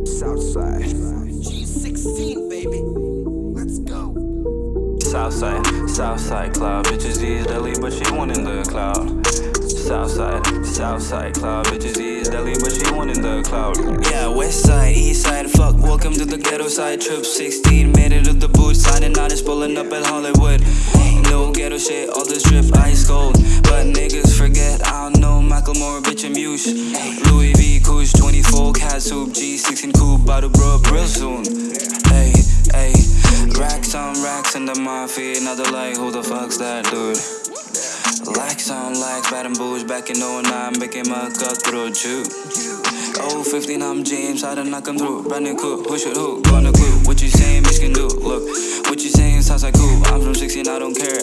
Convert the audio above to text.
Southside. G16, baby. Let's go. Southside, Southside cloud. Bitches is deadly, but she one in the cloud. Southside, Southside cloud. Bitches is deadly, but she one in the cloud. Yeah, West side, East side, fuck. Welcome to the ghetto side. Trip 16, made it to the boot. Signing out is pulling up at Hollywood. No ghetto shit, all this drip ice cold. But niggas forget, I don't know Macklemore, bitch, and Muse. Louis V, G16 about to blow up real soon. Hey, hey, racks on racks in the mafia, another like, who the fuck's that dude? Lax on lax, bad and booze, back in 09, making my cutthroat Jew. Oh, 15, I'm James, how to knock him through. Brand new coupe, who should who? Gonna clue. What you saying, bitch can do? Look, what you saying sounds like cool. I'm from 16, I don't care.